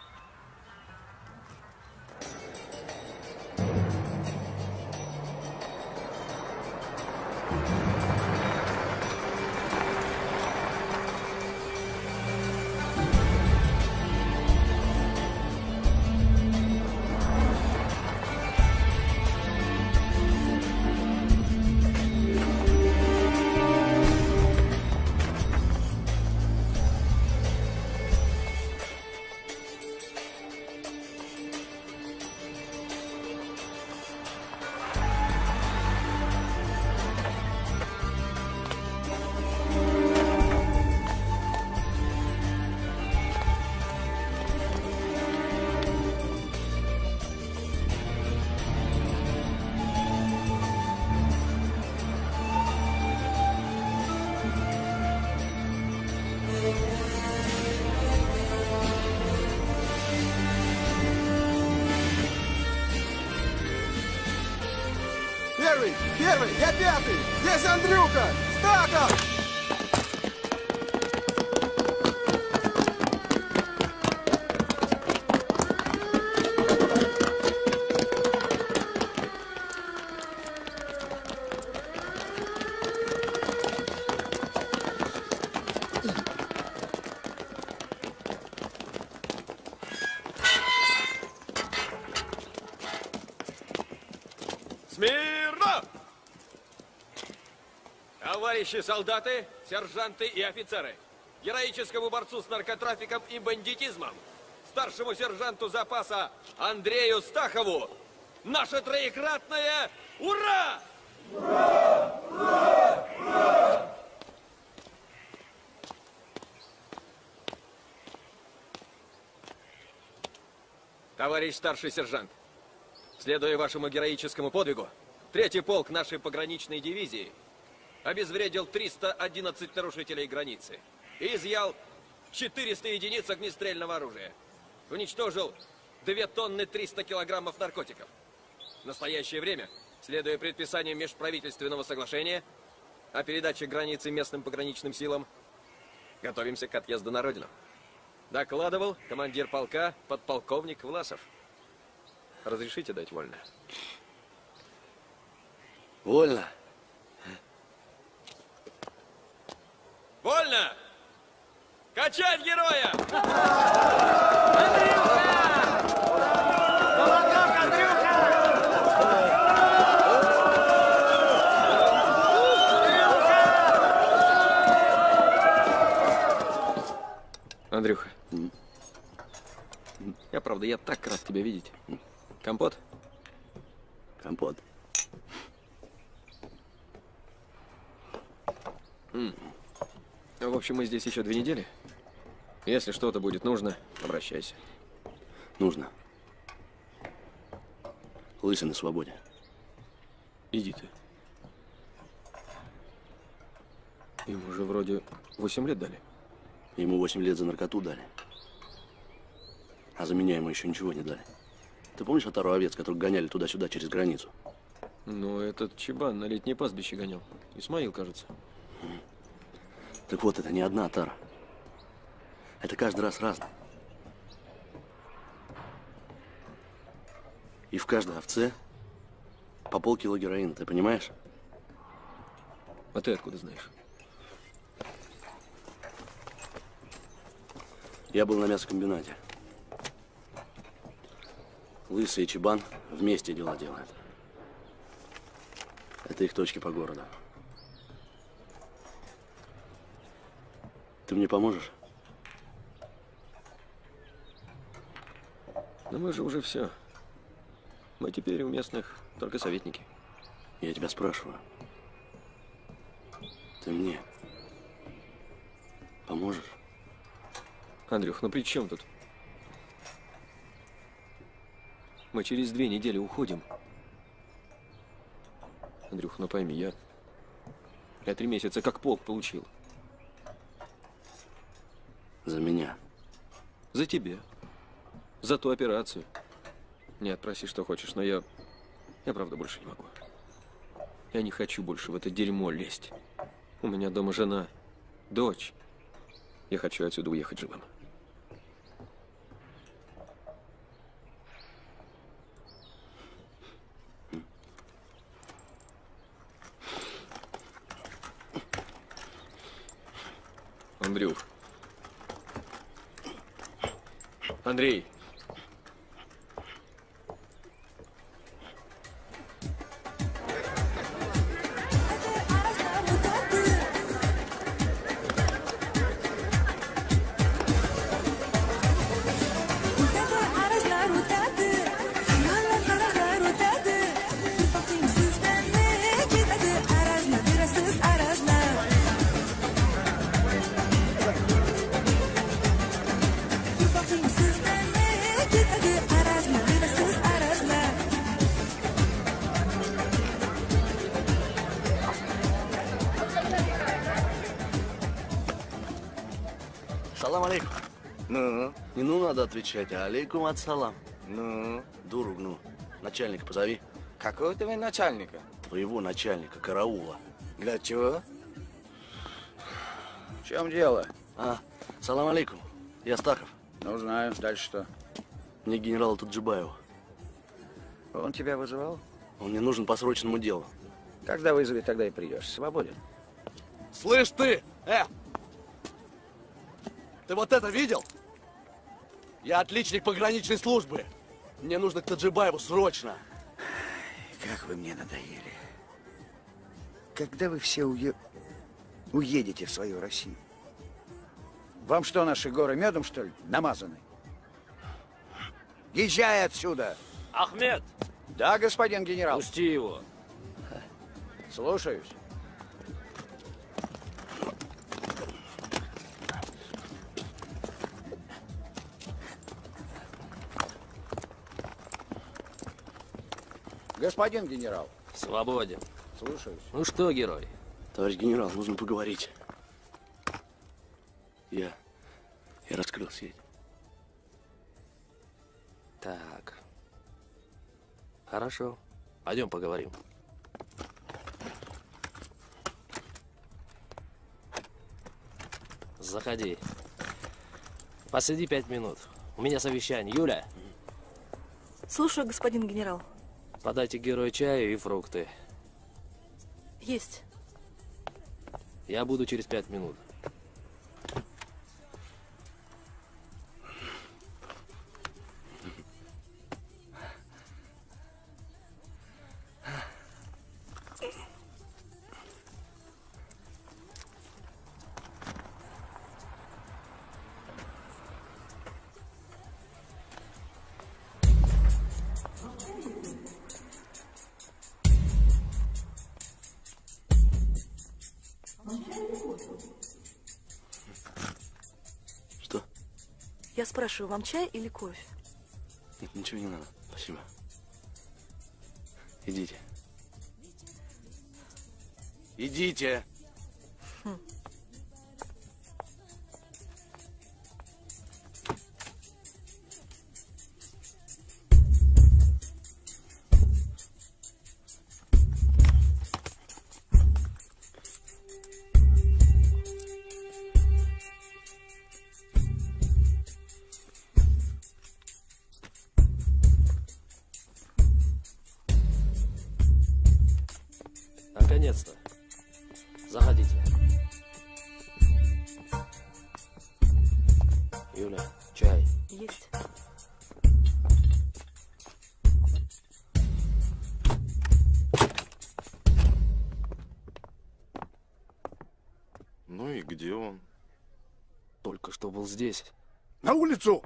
S32: Первый! Я пятый! Здесь Андрюха! Стаков!
S4: Товарищи солдаты, сержанты и офицеры, героическому борцу с наркотрафиком и бандитизмом старшему сержанту запаса Андрею Стахову наше троекратное «Ура!» Товарищ старший сержант, следуя вашему героическому подвигу, третий полк нашей пограничной дивизии обезвредил 311 нарушителей границы изъял 400 единиц огнестрельного оружия. Уничтожил 2 тонны 300 килограммов наркотиков. В настоящее время, следуя предписаниям межправительственного соглашения о передаче границы местным пограничным силам, готовимся к отъезду на родину. Докладывал командир полка подполковник Власов. Разрешите дать вольно?
S10: Вольно.
S4: Вольно! Качать героя! Андрюха. Я, правда, я так рад тебя видеть. Компот?
S10: Компот.
S4: М. В общем, мы здесь еще две недели. Если что-то будет нужно, обращайся.
S10: Нужно. Лысый на свободе.
S4: Иди ты. Ему уже вроде 8 лет дали.
S10: Ему 8 лет за наркоту дали. А за меня ему еще ничего не дали. Ты помнишь отару овец, которых гоняли туда-сюда через границу?
S4: Ну, этот чебан на летнее пастбище гонял. Исмаил, кажется.
S10: Так вот, это не одна отара. Это каждый раз разное. И в каждой овце по полкило героина, ты понимаешь?
S4: А ты откуда знаешь?
S10: Я был на мясокомбинате. Лысый и Чебан вместе дела делают. Это их точки по городу. Ты мне поможешь?
S4: Но мы же уже все. Мы теперь у местных только советники.
S10: Я тебя спрашиваю. Ты мне поможешь?
S4: Андрюх, ну при чем тут? Мы через две недели уходим. Андрюх, ну пойми, я... Я три месяца как полк получил.
S10: За меня.
S4: За тебя. За ту операцию. Нет, проси, что хочешь, но я... Я правда больше не могу. Я не хочу больше в это дерьмо лезть. У меня дома жена, дочь. Я хочу отсюда уехать живым. Андрюх. Андрей.
S10: Отвечать, алейкум от салам. Ну? Дуру гну. Начальника позови.
S21: Какого ты начальника?
S10: Твоего начальника, караула.
S21: Для чего?
S7: В чем дело?
S10: А, салам алейкум. Я Стахов.
S7: Ну, знаю. Дальше что?
S10: Мне генерал Таджибаева.
S7: Он тебя вызывал?
S10: Он мне нужен по срочному делу.
S7: Когда вызовет, тогда и придешь. Свободен.
S10: Слышь ты! Э! Ты вот это видел? Я отличник пограничной службы. Мне нужно к Таджибаеву срочно.
S7: Как вы мне надоели. Когда вы все уе... уедете в свою Россию? Вам что, наши горы медом, что ли, намазаны? Езжай отсюда!
S11: Ахмед!
S7: Да, господин генерал.
S11: Пусти его.
S7: Слушаюсь. Господин генерал.
S11: Свободен.
S7: Слушаюсь.
S11: Ну что, герой?
S10: Товарищ генерал, нужно поговорить. Я... Я раскрыл сеть.
S11: Так. Хорошо. Пойдем поговорим. Заходи. Посиди пять минут. У меня совещание. Юля,
S33: Слушаю, господин генерал.
S11: Подайте герою чаю и фрукты.
S33: Есть.
S11: Я буду через пять минут.
S33: Спрашиваю, вам чай или кофе?
S10: Нет, ничего не надо. Спасибо. Идите. Идите!
S11: Здесь.
S9: На улицу!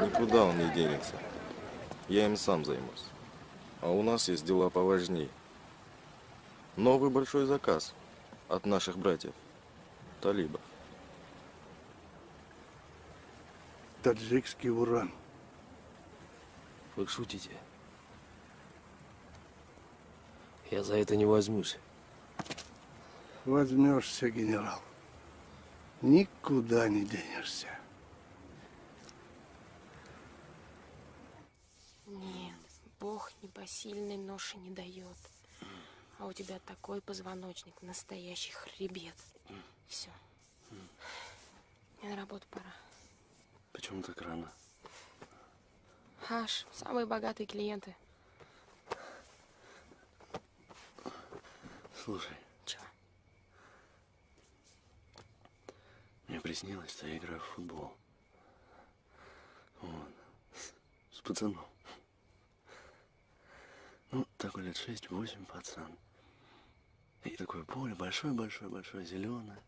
S16: Никуда он не денется. Я им сам займусь. А у нас есть дела поважнее. Новый большой заказ от наших братьев. Талибов.
S9: Таджикский уран.
S11: Вы шутите? Я за это не возьмусь.
S9: Возьмешься, генерал. Никуда не денешься.
S13: Нет, Бог непосильной ноши не дает. А у тебя такой позвоночник, настоящий хребет. Все. Мне на работу пора.
S10: Почему так рано?
S13: Аж, самые богатые клиенты.
S10: Слушай.
S13: Чего?
S10: Мне приснилось, что я играю в футбол. Вот. С, с пацаном. Ну, такой лет шесть-восемь пацан. И такое поле большое-большое-большое, зеленое.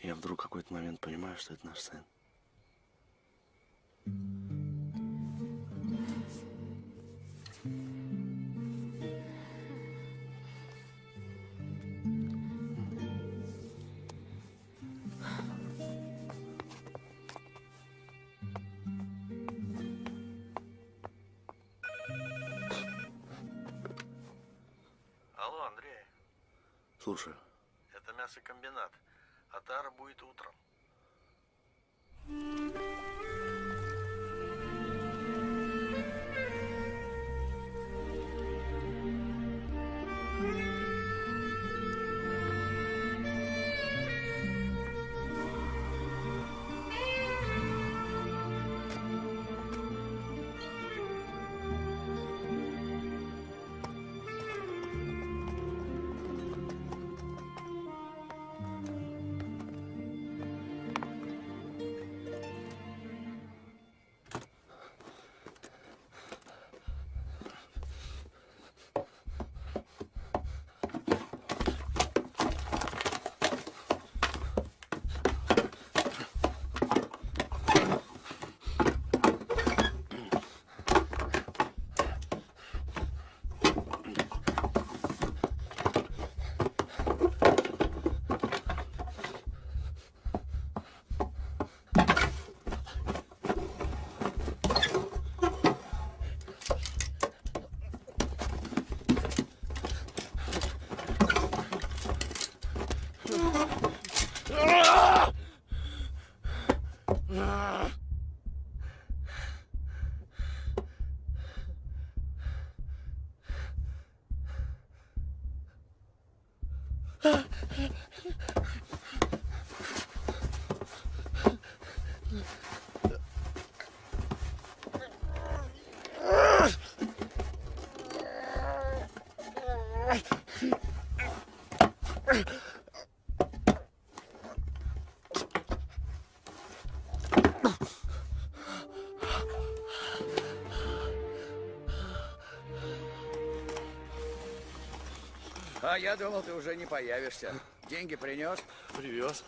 S10: Я вдруг какой-то момент понимаю, что это наш сын. Слушаю.
S34: это мясокомбинат. Атара будет утром.
S7: А я думал, ты уже не появишься. Деньги принес?
S10: Привез.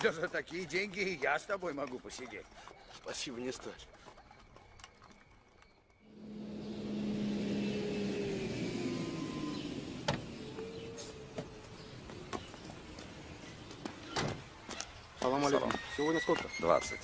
S7: Да за такие деньги и я с тобой могу посидеть.
S10: Спасибо, не стоит.
S9: Салам алейкум. Сегодня сколько?
S29: 20.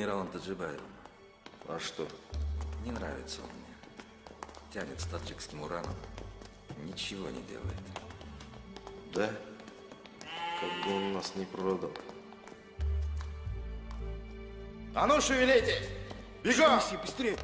S29: Генералом Таджибаевым?
S16: А что?
S29: Не нравится он мне. Тянет с таджикским ураном. Ничего не делает.
S16: Да? Как бы он нас не продал.
S9: А ну шевелитесь! Бегом! быстрее!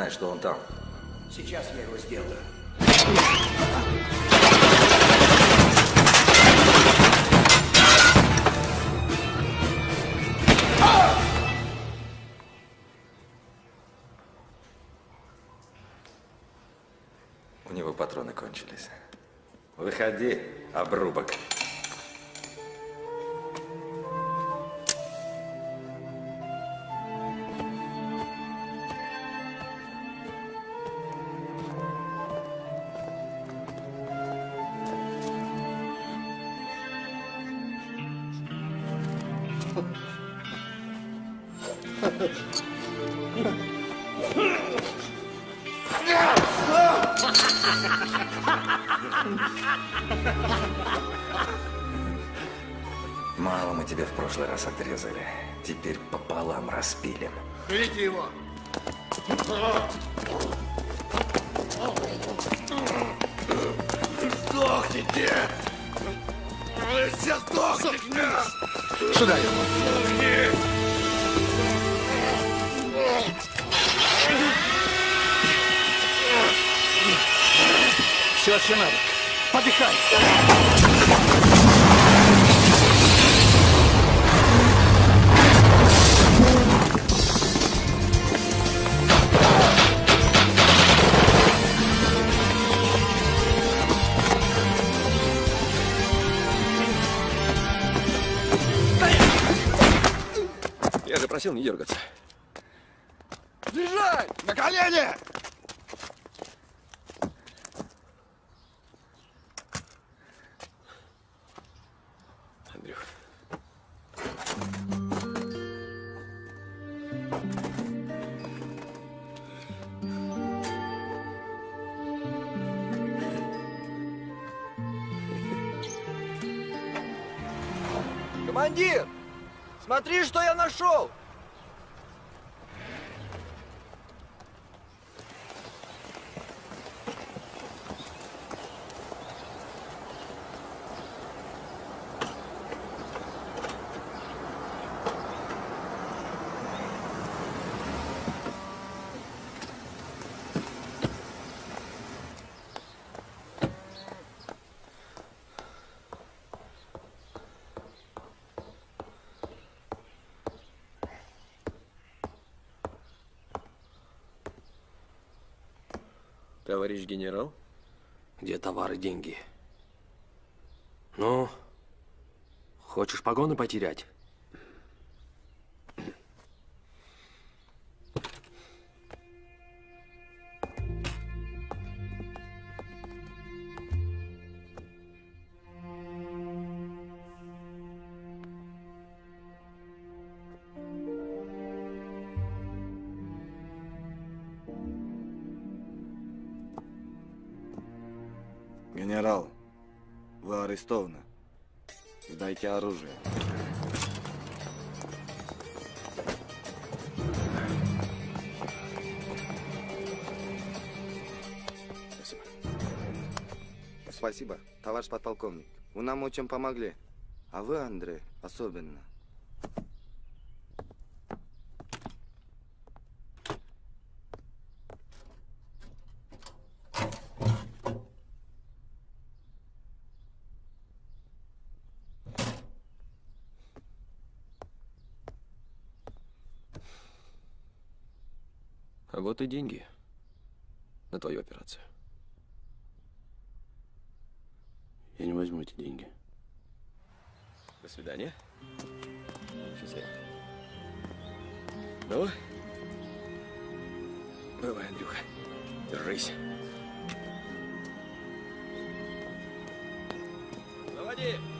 S29: Знаешь, что он там?
S7: Сейчас я его сделаю.
S29: У него патроны кончились. Выходи, обрубок. Мало мы тебе в прошлый раз отрезали. Теперь пополам распилим.
S9: Берите его!
S21: Сдохните! Вы все сдохните!
S9: Сюда
S21: его!
S9: все арсенал. Подыхай.
S4: Я же просил не дергаться.
S35: Держать На колени!
S4: Товарищ генерал?
S10: Где товары, деньги? Ну, хочешь погоны потерять?
S29: Очень помогли. А вы, Андрей, особенно.
S4: А вот и деньги на твою операцию.
S10: Я не возьму эти деньги.
S4: До свидания. Счастливо. Ну, бывай, Андрюха. Держись. Заводи!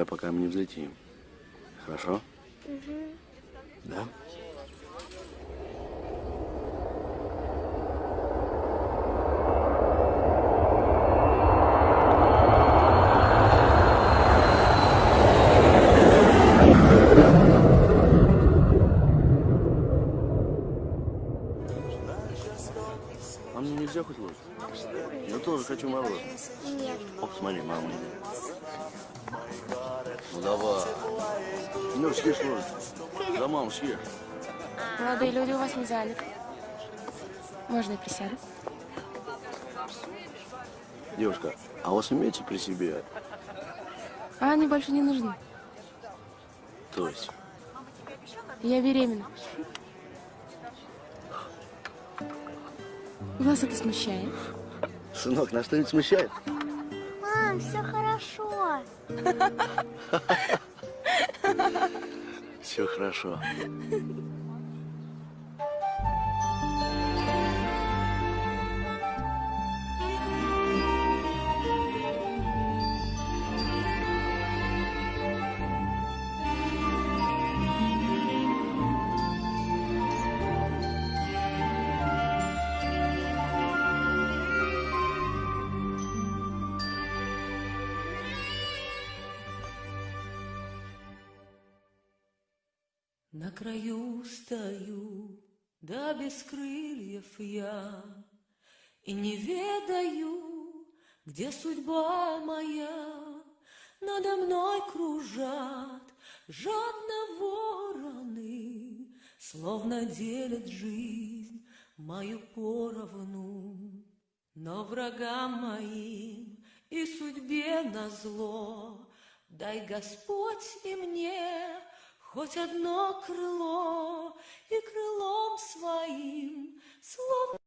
S10: Открывай, пока мы не взлетим. Хорошо? Да? А мне нельзя хоть ложь? Я тоже хочу мороженое.
S15: Нет.
S10: Ох, смотри, мама. Ну давай. Ну, съешь ложь. За маму съешь.
S13: Молодые люди у вас не заняты. Можно и присяду?
S10: Девушка, а у вас имеется при себе?
S13: А они больше не нужны.
S10: То есть?
S13: Я беременна. Вас это смущает?
S10: Сынок, нас что-нибудь смущает?
S15: Мам, все хорошо. *laughs*
S10: Все хорошо.
S25: На краю стою, да без крыльев я, И не ведаю, где судьба моя. Надо мной кружат жадно вороны, Словно делят жизнь мою поровну. Но врагам моим и судьбе назло Дай Господь и мне Хоть одно крыло и крылом своим словно